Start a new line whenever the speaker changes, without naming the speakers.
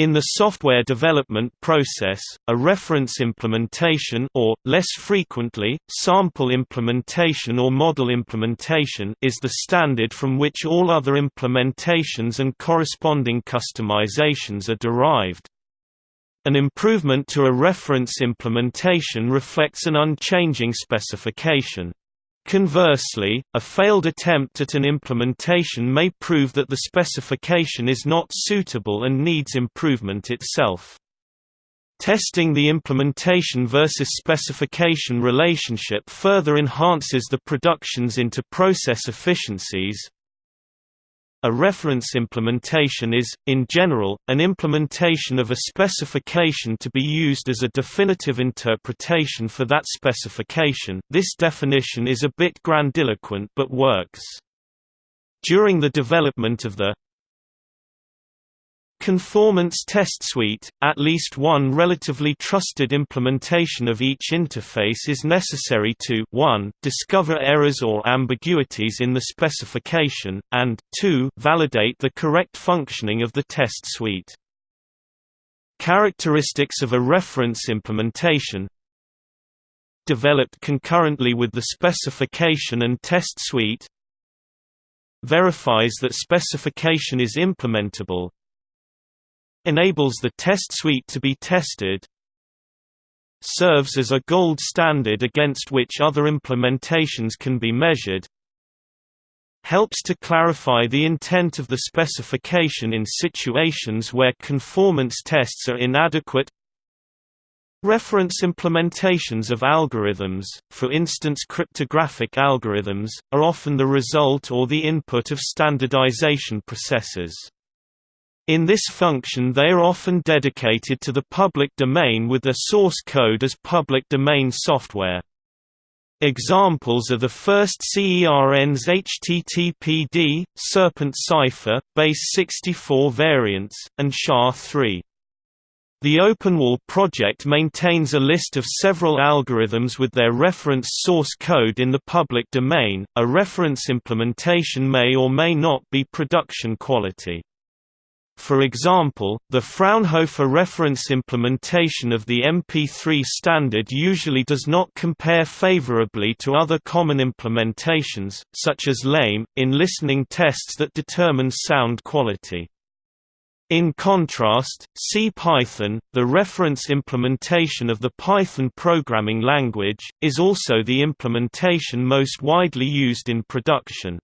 In the software development process, a reference implementation or, less frequently, sample implementation or model implementation is the standard from which all other implementations and corresponding customizations are derived. An improvement to a reference implementation reflects an unchanging specification. Conversely, a failed attempt at an implementation may prove that the specification is not suitable and needs improvement itself. Testing the implementation versus specification relationship further enhances the production's inter-process efficiencies, a reference implementation is, in general, an implementation of a specification to be used as a definitive interpretation for that specification this definition is a bit grandiloquent but works. During the development of the Conformance test suite, at least one relatively trusted implementation of each interface is necessary to 1 discover errors or ambiguities in the specification, and 2 validate the correct functioning of the test suite. Characteristics of a reference implementation Developed concurrently with the specification and test suite Verifies that specification is implementable enables the test suite to be tested serves as a gold standard against which other implementations can be measured helps to clarify the intent of the specification in situations where conformance tests are inadequate Reference implementations of algorithms, for instance cryptographic algorithms, are often the result or the input of standardization processes. In this function they are often dedicated to the public domain with their source code as public domain software. Examples are the first CERN's HTTPD, Serpent Cipher, Base 64 variants, and SHA-3. The Openwall project maintains a list of several algorithms with their reference source code in the public domain. A reference implementation may or may not be production quality. For example, the Fraunhofer reference implementation of the MP3 standard usually does not compare favorably to other common implementations, such as LAME, in listening tests that determine sound quality. In contrast, CPython, the reference implementation of the Python programming language, is also the implementation most widely used in production.